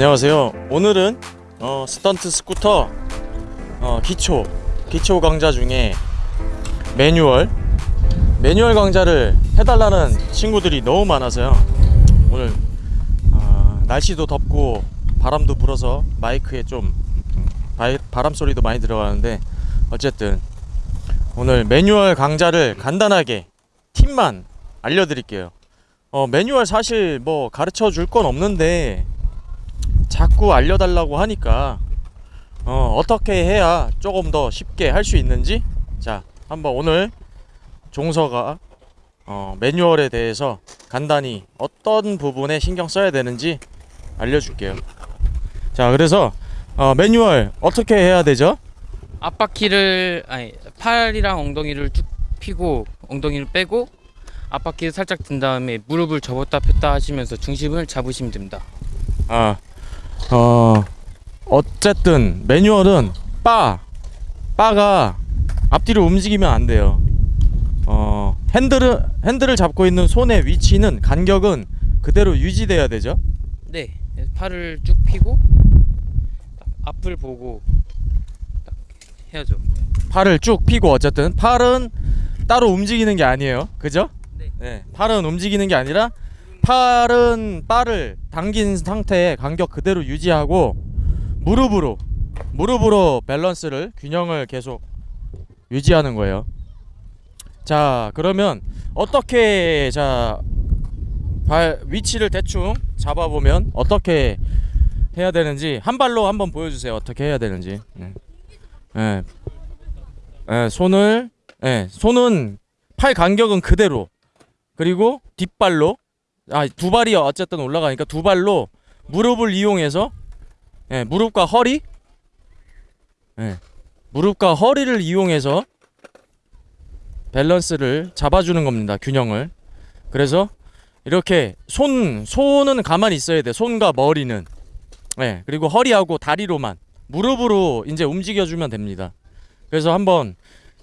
안녕하세요. 오늘은 어, 스턴트 스쿠터 어, 기초 기초 강좌 중에 매뉴얼 매뉴얼 강좌를 해달라는 친구들이 너무 많아서요. 오늘 어, 날씨도 덥고 바람도 불어서 마이크에 좀 음, 바이- 바람 소리도 많이 들어가는데 어쨌든 오늘 매뉴얼 강좌를 간단하게 팁만 알려드릴게요. 어, 매뉴얼 사실 뭐 가르쳐 줄 건 없는데 자꾸 알려달라고 하니까 어, 어떻게 해야 조금 더 쉽게 할 수 있는지 자 한번 오늘 종서가 어, 매뉴얼에 대해서 간단히 어떤 부분에 신경 써야 되는지 알려줄게요. 자 그래서 어, 매뉴얼 어떻게 해야 되죠? 앞바퀴를 아니 팔이랑 엉덩이를 쭉 펴고 엉덩이를 빼고 앞바퀴를 살짝 든 다음에 무릎을 접었다 폈다 하시면서 중심을 잡으시면 됩니다. 아, 어, 어쨌든 매뉴얼은 바, 바가 앞뒤로 움직이면 안 돼요. 어, 핸들을 핸들을 잡고 있는 손의 위치는 간격은 그대로 유지돼야 되죠. 네, 팔을 쭉 펴고 딱 앞을 보고 딱 해야죠. 팔을 쭉 펴고 어쨌든 팔은 따로 움직이는 게 아니에요. 그죠? 네. 팔은 움직이는 게 아니라 팔은 바를 당긴 상태에 간격 그대로 유지하고 무릎으로 무릎으로 밸런스를 균형을 계속 유지하는 거예요. 자, 그러면 어떻게 자 발 위치를 대충 잡아 보면 어떻게 해야 되는지 한 발로 한번 보여주세요. 어떻게 해야 되는지. 네. 예. 예, 손을 예, 손은 팔 간격은 그대로 그리고 뒷발로 아 두 발이 어쨌든 올라가니까 두 발로 무릎을 이용해서 예, 무릎과 허리 예, 무릎과 허리를 이용해서 밸런스를 잡아주는 겁니다 균형을. 그래서 이렇게 손 손은 가만히 있어야 돼 손과 머리는. 예, 그리고 허리하고 다리로만 무릎으로 이제 움직여주면 됩니다. 그래서 한번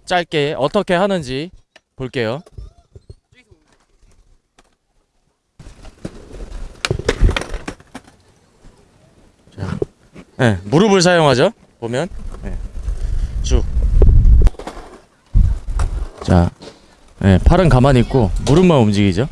짧게 어떻게 하는지 볼게요. 네, 무릎을 사용하죠. 보면 네, 쭉. 자, 네, 팔은 가만히 있고 무릎만 움직이죠.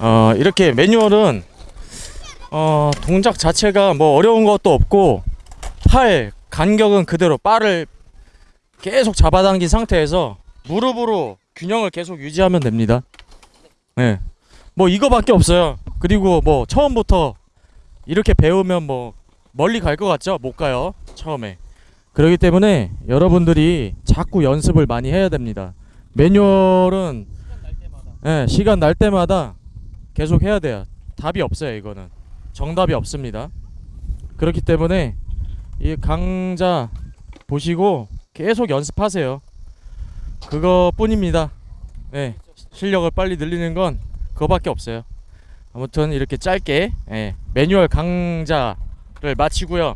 어, 이렇게 매뉴얼은 어, 동작 자체가 뭐 어려운 것도 없고 팔 간격은 그대로 바를 계속 잡아당긴 상태에서 무릎으로 균형을 계속 유지하면 됩니다. 네. 뭐 이거밖에 없어요. 그리고 뭐 처음부터 이렇게 배우면 뭐 멀리 갈 것 같죠? 못 가요. 처음에. 그렇기 때문에 여러분들이 자꾸 연습을 많이 해야 됩니다. 매뉴얼은 예, 시간 날 때마다 계속 해야 돼요. 답이 없어요, 이거는. 정답이 없습니다. 그렇기 때문에 이 강좌 보시고 계속 연습하세요. 그거뿐입니다. 예, 실력을 빨리 늘리는 건 그거밖에 없어요. 아무튼 이렇게 짧게 예, 매뉴얼 강좌를 마치고요.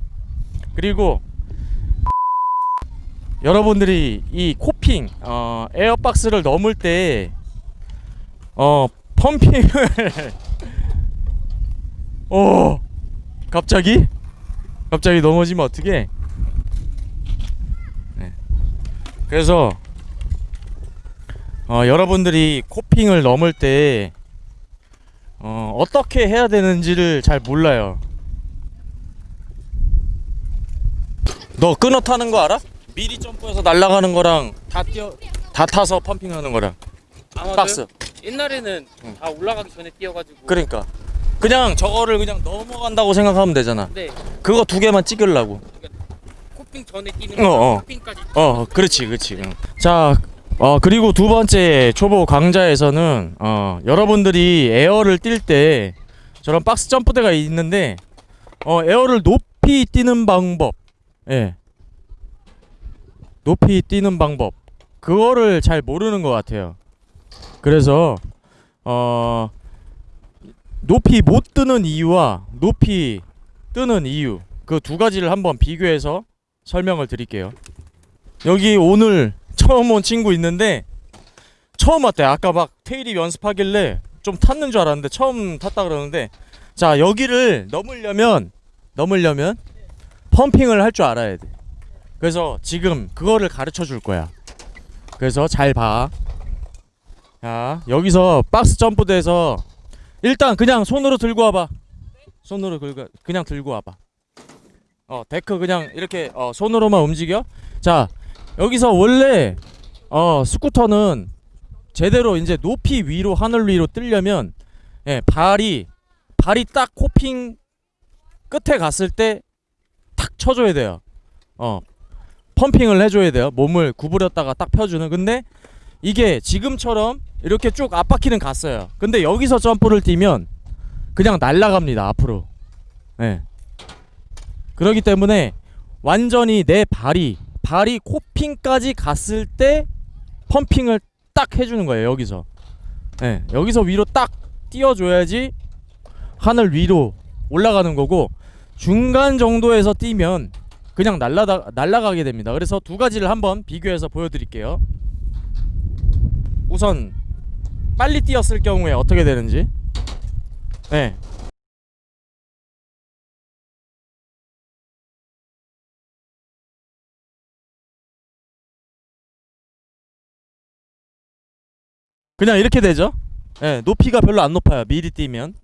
그리고 여러분들이 이 코핑 어, 에어박스를 넘을 때 어 펌핑을 어 갑자기 갑자기 넘어지면 어떻게 네. 그래서 어 여러분들이 코핑을 넘을 때 어, 어떻게 해야 되는지를 잘 몰라요. 너 끊어 타는 거 알아? 미리 점프해서 날아가는 거랑 다 뛰어 다 타서 펌핑하는 거랑 박스. 옛날에는 응. 다 올라가기 전에 뛰어가지고. 그러니까 그냥 저거를 그냥 넘어간다고 생각하면 되잖아. 네, 그거 두 개만 찍으려고. 코핑 전에 뛰는 어, 거, 어. 코핑까지. 어, 그렇지, 그렇지. 응. 자, 어 그리고 두 번째 초보 강좌에서는 어 여러분들이 에어를 뛸 때 저런 박스 점프대가 있는데 어 에어를 높이 뛰는 방법, 예, 높이 뛰는 방법 그거를 잘 모르는 것 같아요. 그래서 어 높이 못 뜨는 이유와 높이 뜨는 이유 그 두 가지를 한번 비교해서 설명을 드릴게요. 여기 오늘 처음 온 친구 있는데 처음 왔대. 아까 막 테일이 연습하길래 좀 탔는 줄 알았는데 처음 탔다 그러는데 자 여기를 넘으려면 넘으려면 pumping을 할 줄 알아야 돼. 그래서 지금 그거를 가르쳐 줄 거야. 그래서 잘 봐. 자 여기서 박스 점프대에서 일단 그냥 손으로 들고 와봐. 손으로 긁어 그냥 들고 와봐. 어 데크 그냥 이렇게 어, 손으로만 움직여. 자 여기서 원래 어 스쿠터는 제대로 이제 높이 위로 하늘 위로 뜨려면 예 발이 발이 딱 코핑 끝에 갔을 때 탁 쳐줘야 돼요. 어 펌핑을 해줘야 돼요. 몸을 구부렸다가 딱 펴주는. 근데 이게 지금처럼 이렇게 쭉 앞바퀴는 갔어요. 근데 여기서 점프를 뛰면 그냥 날아갑니다 앞으로. 예. 그렇기 때문에 완전히 내 발이 발이 코핑까지 갔을 때 펌핑을 딱 해주는 거예요 여기서. 예. 여기서 위로 딱 띄워줘야지 하늘 위로 올라가는 거고 중간 정도에서 뛰면 그냥 날라다 날아가게 됩니다. 그래서 두 가지를 한번 비교해서 보여드릴게요. 우선 빨리 뛰었을 경우에 어떻게 되는지. 네. 그냥 이렇게 되죠. 네, 높이가 별로 안 높아요. 미리 뛰면.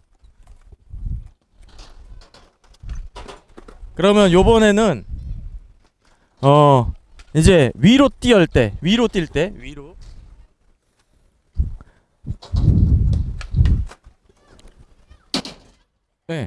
그러면 요번에는 어 이제 위로 뛸때 위로 뛸 때 위로 네.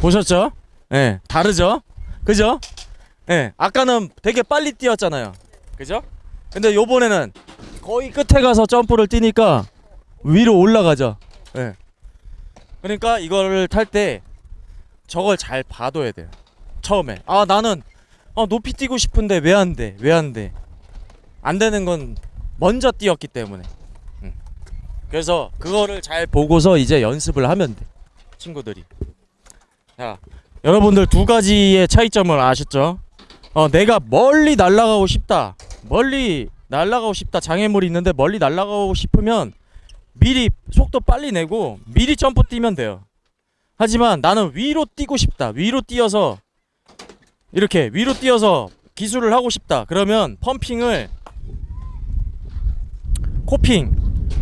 보셨죠? 예, 네, 다르죠? 그죠? 예, 아까는 되게 빨리 뛰었잖아요. 그죠? 근데 요번에는 거의 끝에 가서 점프를 뛰니까 위로 올라가죠. 예. 그러니까 이거를 탈 때 저걸 잘 봐둬야 돼요. 처음에. 아, 나는 어, 높이 뛰고 싶은데 왜 안 돼? 왜 안 돼? 안 되는 건 먼저 뛰었기 때문에. 음. 그래서 그거를 잘 보고서 이제 연습을 하면 돼. 친구들이. 자, 여러분들 두 가지의 차이점을 아셨죠? 어, 내가 멀리 날아가고 싶다. 멀리 날아가고 싶다. 장애물이 있는데 멀리 날아가고 싶으면 미리 속도 빨리 내고 미리 점프 뛰면 돼요. 하지만 나는 위로 뛰고 싶다. 위로 뛰어서 이렇게 위로 뛰어서 기술을 하고 싶다. 그러면 펌핑을 코핑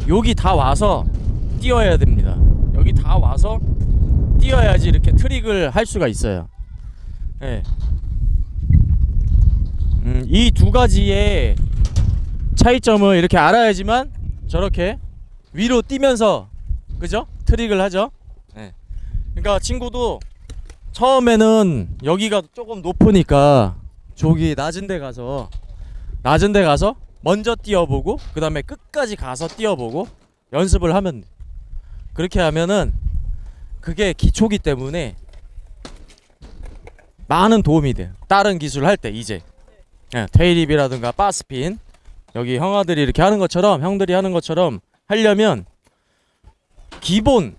여기 다 와서 뛰어야 됩니다. 여기 다 와서 뛰어야지 이렇게 트릭을 할 수가 있어요. 예. 음, 이두 가지의 차이점을 이렇게 알아야지만 저렇게 위로 뛰면서 그죠? 트릭을 하죠. 예. 그러니까 친구도 처음에는 여기가 조금 높으니까 저기 낮은 데 가서 낮은 데 가서 먼저 뛰어보고 그 다음에 끝까지 가서 뛰어보고 연습을 하면 돼. 그렇게 하면은 그게 기초기 때문에 많은 도움이 돼요. 다른 기술 할 때 이제 예, 테이립이라든가 바스핀 여기 형아들이 이렇게 하는 것처럼 형들이 하는 것처럼 하려면 기본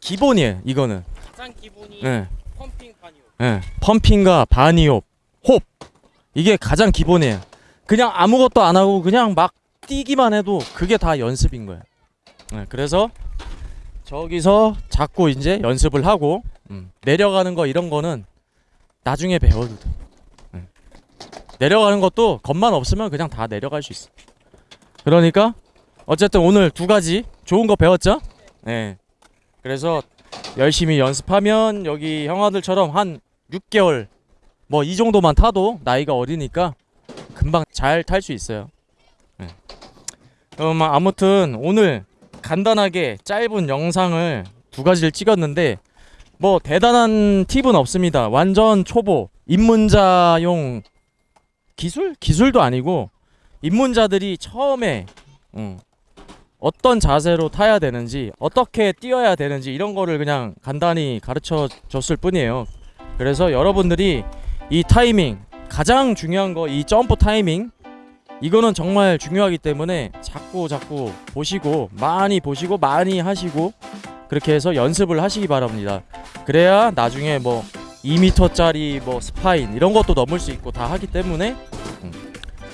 기본이에요. 이거는 가장 기본이 예, 펌핑 반이요. 예, 펌핑과 바니홉, 홉 이게 가장 기본이에요. 그냥 아무것도 안 하고 그냥 막 뛰기만 해도 그게 다 연습인 거예요. 예, 그래서 저기서 자꾸 이제 연습을 하고 음, 내려가는 거 이런 거는 나중에 배워도 돼. 예. 내려가는 것도 겁만 없으면 그냥 다 내려갈 수 있어. 그러니까 어쨌든 오늘 두 가지 좋은 거 배웠죠? 네. 그래서 열심히 연습하면 여기 형아들처럼 한 6개월 뭐 이 정도만 타도 나이가 어리니까 금방 잘 탈 수 있어요. 네. 그럼 아무튼 오늘 간단하게 짧은 영상을 두 가지를 찍었는데 뭐 대단한 팁은 없습니다. 완전 초보 입문자용 기술? 기술도 아니고 입문자들이 처음에 음, 어떤 자세로 타야 되는지 어떻게 뛰어야 되는지 이런 거를 그냥 간단히 가르쳐 줬을 뿐이에요. 그래서 여러분들이 이 타이밍 가장 중요한 거 이 점프 타이밍 이거는 정말 중요하기 때문에 자꾸 자꾸 보시고 많이 보시고 많이 하시고 그렇게 해서 연습을 하시기 바랍니다. 그래야 나중에 뭐 2m짜리 뭐 spine 이런 것도 넘을 수 있고 다 하기 때문에 음,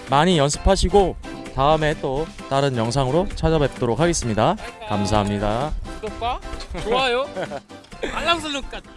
많이 연습하시고 다음에 또 다른 영상으로 찾아뵙도록 하겠습니다. 감사합니다. 구독과 좋아요 알람 설정까지